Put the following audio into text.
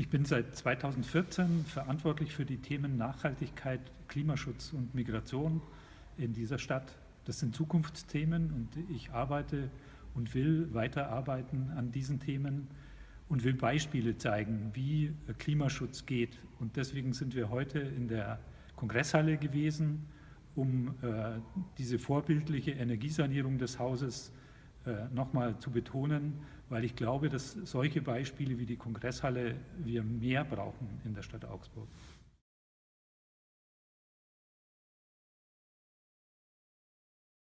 Ich bin seit 2014 verantwortlich für die Themen Nachhaltigkeit, Klimaschutz und Migration in dieser Stadt. Das sind Zukunftsthemen und ich arbeite und will weiterarbeiten an diesen Themen und will Beispiele zeigen, wie Klimaschutz geht. Und deswegen sind wir heute in der Kongresshalle gewesen, um äh, diese vorbildliche Energiesanierung des Hauses nochmal zu betonen, weil ich glaube, dass solche Beispiele wie die Kongresshalle wir mehr brauchen in der Stadt Augsburg.